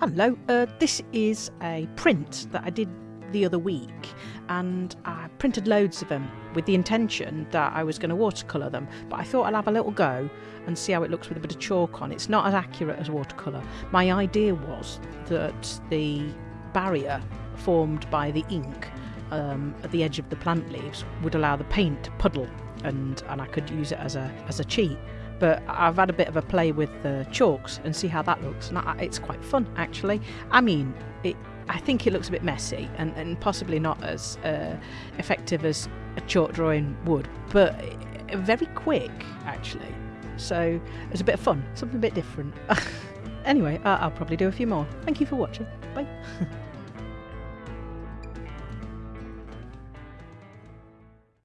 Hello, uh, this is a print that I did the other week and I printed loads of them with the intention that I was going to watercolour them but I thought I'll have a little go and see how it looks with a bit of chalk on. It's not as accurate as watercolour. My idea was that the barrier formed by the ink um, at the edge of the plant leaves would allow the paint to puddle and, and I could use it as a, as a cheat but I've had a bit of a play with the chalks and see how that looks, and it's quite fun actually. I mean, it, I think it looks a bit messy and, and possibly not as uh, effective as a chalk drawing would, but very quick actually. So it's a bit of fun, something a bit different. anyway, I'll probably do a few more. Thank you for watching. Bye.